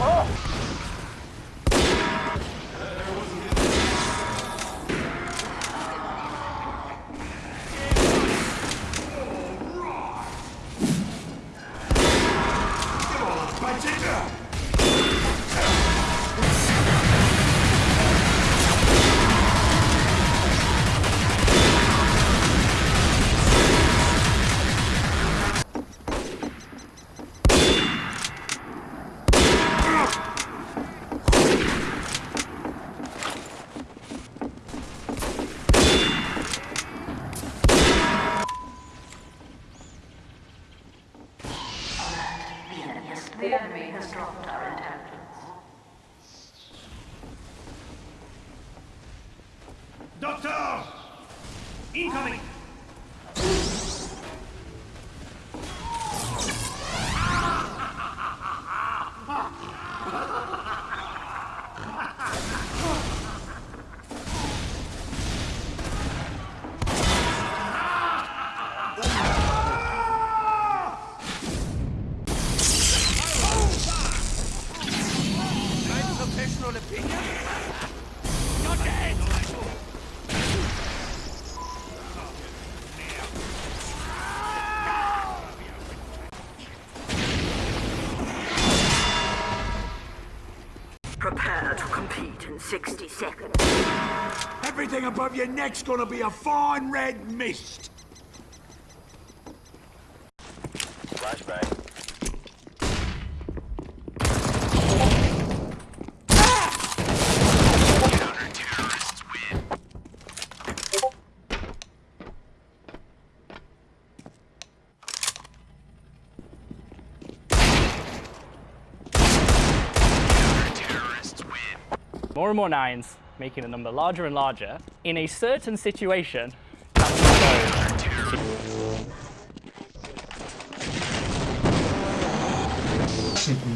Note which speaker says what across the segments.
Speaker 1: 好。Has dropped our intelligence.
Speaker 2: Doctor! Incoming! Opinion? You're dead!
Speaker 1: Prepare to compete in 60 seconds.
Speaker 3: Everything above your neck's gonna be a fine red mist.
Speaker 4: Flashbang.
Speaker 5: More and more nines, making the number larger and larger. In a certain situation,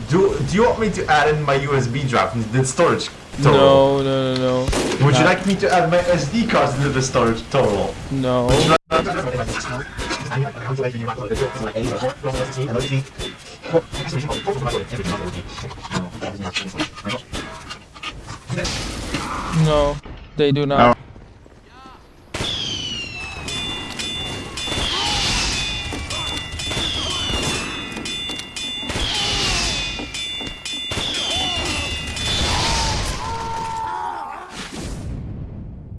Speaker 6: Do, do you want me to add in my USB drive into the storage total?
Speaker 7: No, no, no, no.
Speaker 6: Would you like me to add my SD cards into the storage total?
Speaker 7: No. No, they do not.